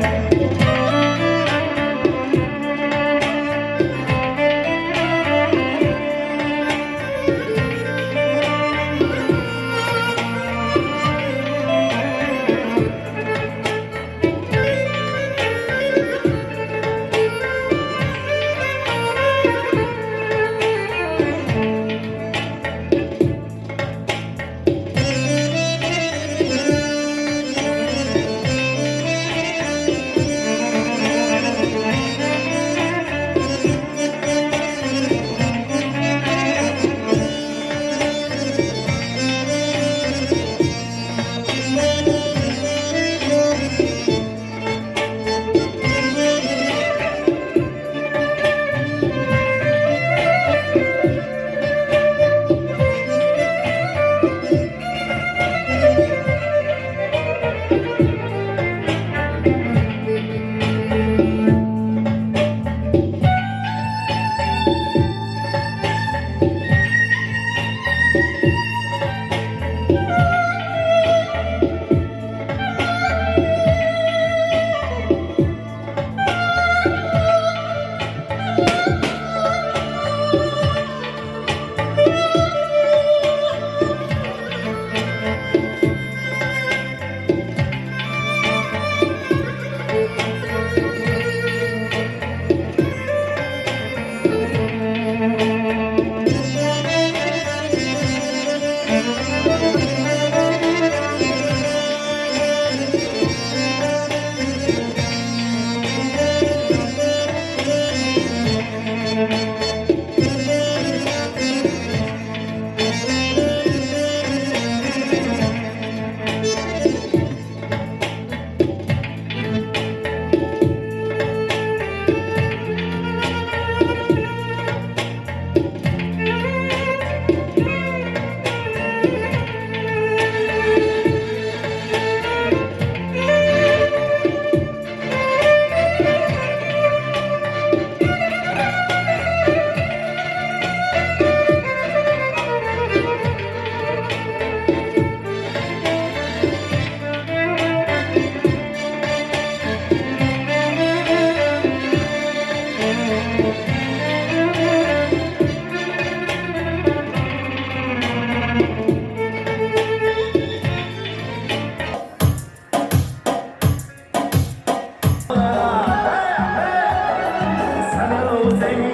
Bye. clothing